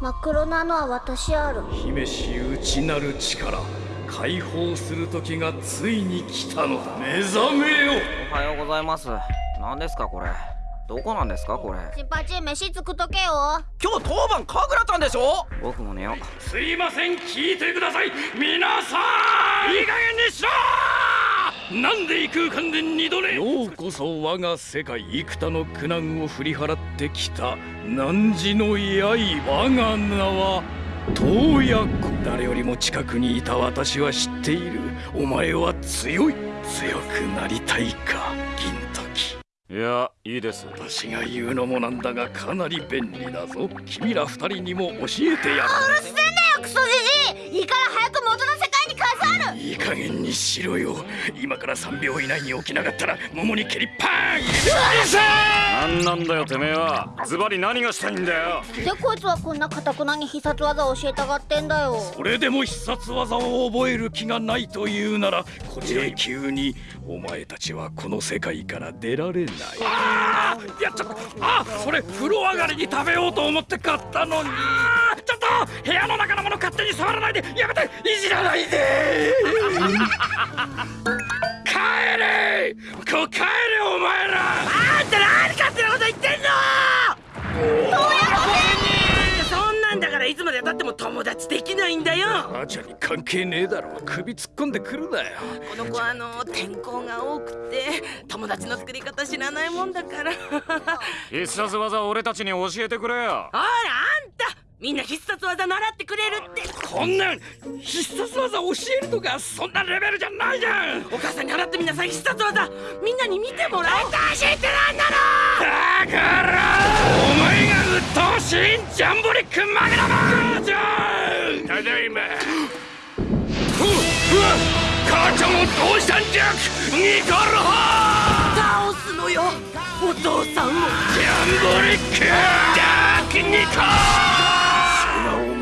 真っ黒なのは私ある。姫し内なる力解放する時がついに来たのだ。目覚めよ。おはようございます。何ですかこれ。どこなんですかこれ。チンパチ飯作っとけよ。今日当番神楽たんでしょ？僕も寝よう。すいません。聞いてください。皆さん。いい加減にしろなんで異空間で二度寝？ようこそ我が世界幾多の苦難を振り払ってきた汝の刃我が名は洞爺湖誰よりも近くにいた私は知っている。お前は強い。強くなりたいか銀時。いやいいです。私が言うのもなんだがかなり便利だぞ。君ら二人にも教えてやるうるせえんだよクソじじい今から3秒以内に起きなかったら桃に蹴りパーン！うるせえ！何なんだよてめえは。ズバリ何がしたいんだよ。でこいつはこんなかたくなに必殺技を教えたがってんだよ。それでも必殺技を覚える気がないというならこちら永久にお前たちはこの世界から出られない。ああやっちゃったあそれ風呂上がりに食べようと思って買ったのに。ちょっと部屋の中のもの勝手に触らないでやめていじらないで帰れこ帰れお前ら。あんた何勝手なこと言ってんの！どうやそんなんだからいつまでたっても友達できないんだよ。母ちゃんに関係ねえだろ。首突っ込んでくるなよ。この子あの天候が多くて友達の作り方知らないもんだから。必殺技俺たちに教えてくれよ。あらあんたみんな必殺技習ってくれるって。こんなん必殺技教えるとかそんなレベルじゃないじゃん。お母さんに習ってみなさい必殺技。みんなに見てもらおう。私ってなんだろだからお前が鬱陶しいジャンボリックマグナムじゃただいま。ふうわ母ちゃんをどうしたんじゃニコル倒すのよお父さんを。ジャンボリックダークニコ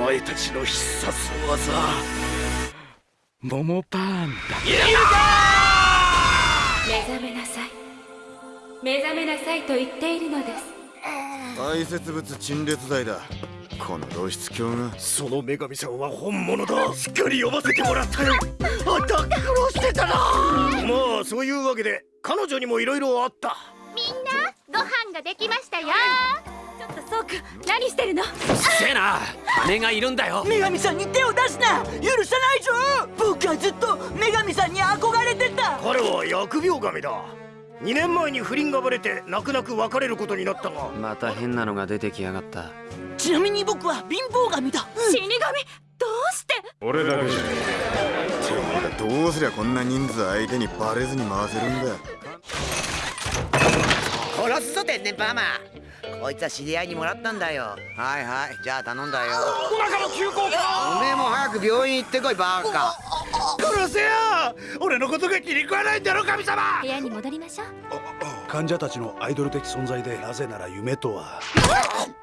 前たちの必殺技。桃パンだ。目覚めなさい。目覚めなさいと言っているのです。排泄物陳列剤だ。この露出狂が。その女神さんは本物だ。しっかり呼ばせてもらったよ。あんた苦労してたな。まあそういうわけで彼女にも色々あった。みんなご飯ができましたよ何してるの？うっせえな姉がいるんだよ。女神さんに手を出すな。許さないぞ。僕はずっと女神さんに憧れてた。彼は疫病神だ。2年前に不倫がバレて泣く泣く別れることになったが。また変なのが出てきやがった。ちなみに僕は貧乏神だ、うん、死神？どうして？俺だけじゃねえ。てめえどうすりゃこんな人数相手にバレずに回せるんだ殺すぞ天然パーマこいつは知り合いにもらったんだよ。はいはい。じゃあ頼んだよ。お腹の急行か？おめえも早く病院行ってこいバーカ。殺せよ！俺のことが気に食わないんだろ神様！部屋に戻りましょう。患者たちのアイドル的存在でなぜなら夢とは。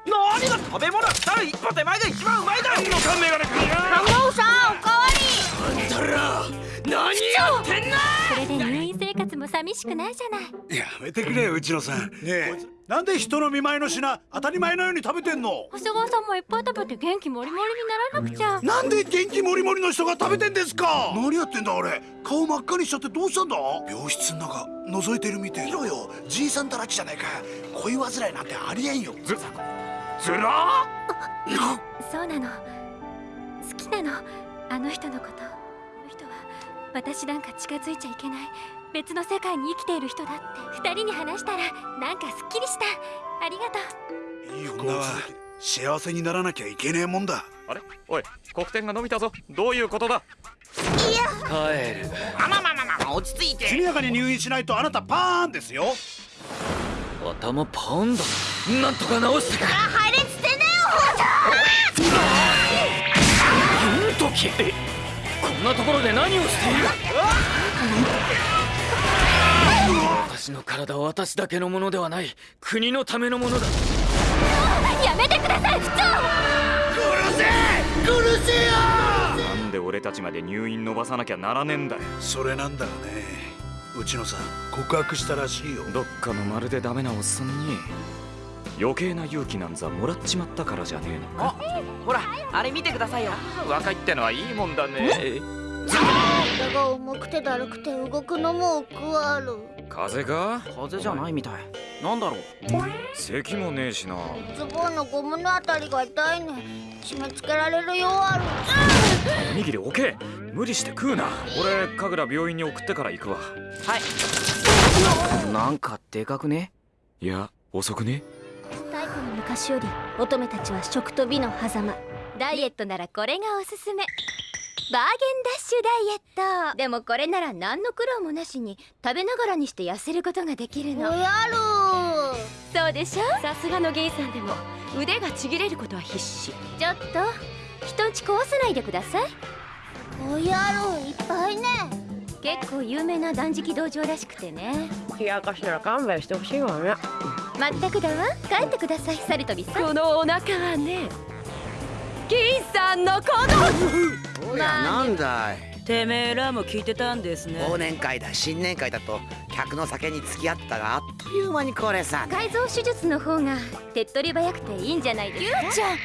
何が食べ物ったら一歩手前が一番うまいだろ！のかメガネ君ハモさんおかわり！あんたら何やってんの！それで入院生活も寂しくないじゃない。やめてくれよ内野さん。ねえ。なんで人の見舞いの品当たり前のように食べてんの？長谷川さんもいっぱい食べて元気もりもりにならなくちゃ。なんで元気もりもりの人が食べてんですか？何やってんだ俺顔真っ赤にしちゃってどうしたんだ？病室の中覗いてるみて見ろよ。じいさんたらちじゃないか。恋煩いなんてありえんよ。ずずらそうなの。好きなの。あの人のこと私なんか近づいちゃいけない。別の世界に生きている人だって。二人に話したらなんかすっきりした。ありがとう。いい女は幸せにならなきゃいけねえもんだ。あれ？おい黒点が伸びたぞ。どういうことだ？いや。帰るまあまあまあまあ落ち着いて。速やかに入院しないとあなたパーンですよ。頭パーンだ。なんとか直したか入れっつってねよ銀時？こんなところで何をしている？私の体は私だけのものではない。国のためのものだ。やめてください区長殺せ！殺せよ！なんで俺たちまで入院伸ばさなきゃならねえんだよ。それなんだろうね。内野さん告白したらしいよ。どっかのまるでダメなおっさんに余計な勇気なんざもらっちまったからじゃねえのか。ほらあれ見てくださいよ。若いってのはいいもんだね。体が重くてだるくて動くのも億劫ある。風邪か？風邪じゃないみたい。なんだろう？咳もねえしな。ズボンのゴムのあたりが痛いね。締め付けられるようある。おにぎり置け。無理して食うな。俺神楽病院に送ってから行くわ。はい。なんかでかくね？いや遅くね？昔より乙女たちは食と美の狭間。ダイエットならこれがおすすめ。バーゲンダッシュダイエット。でもこれなら何の苦労もなしに食べながらにして痩せることができるの。おやるそうでしょ？さすがのゲイさんでも腕がちぎれることは必至。ちょっと人んち壊さないでください。おやるいっぱいね。結構有名な断食道場らしくてね。冷やかしなら勘弁してほしいわねまったくだわ。帰ってくださいサルトビさんこのお腹はね銀さんの子供おやなんだい。てめえらも聞いてたんですね。忘年会だ新年会だと客の酒に付き合ったがあっという間にこれさ。改造手術の方が手っ取り早くていいんじゃないですか？ちゃん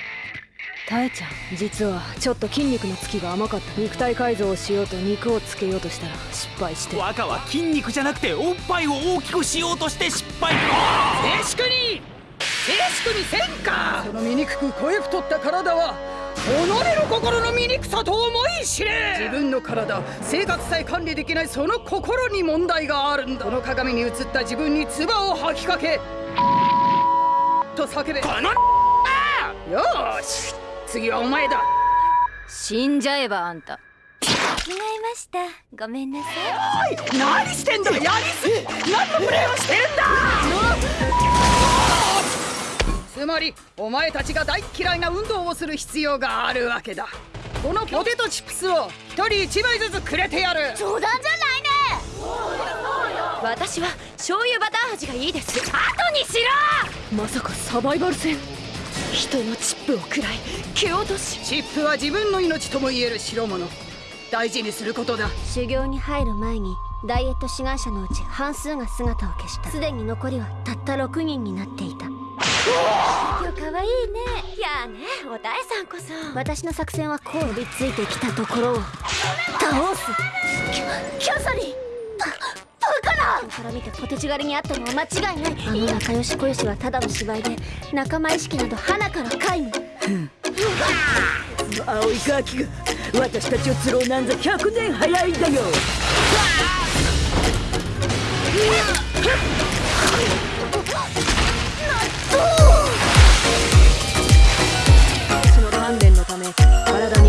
タエちゃん実はちょっと筋肉のつきが甘かった肉体改造をしようと肉をつけようとしたら失敗して。若は筋肉じゃなくておっぱいを大きくしようとして失敗。静粛に。静粛にせんか。その醜く声太った体は己の心の醜さと思い知れ。自分の体生活さえ管理できないその心に問題があるんだ。この鏡に映った自分に唾を吐きかけ。と叫べ。このよーし次はお前だ。死んじゃえばあんた。違いました。ごめんなさい。何してんだ？やりすぎ。何のプレーをしてるんだ？つまりお前たちが大嫌いな運動をする必要があるわけだ。このポテトチップスを一人一枚ずつくれてやる。冗談じゃないね。私は醤油バター味がいいです。後にしろ！まさかサバイバル戦人のチップを食らい蹴落とし。チップは自分の命とも言える代物。大事にすることだ。修行に入る前にダイエット志願者のうち半数が姿を消した。すでに残りはたった6人になっていた。今日可愛いね。やあねおたえさんこそ。私の作戦はこう飛びついてきたところを。倒す。キャキャサリンから見てポテチ狩りにあったのは間違いない。あの仲良ししはただの芝居で仲間意識など花から皆無青いガキが私たちを釣ろうなんざ100年早いん。だよその鍛錬のため体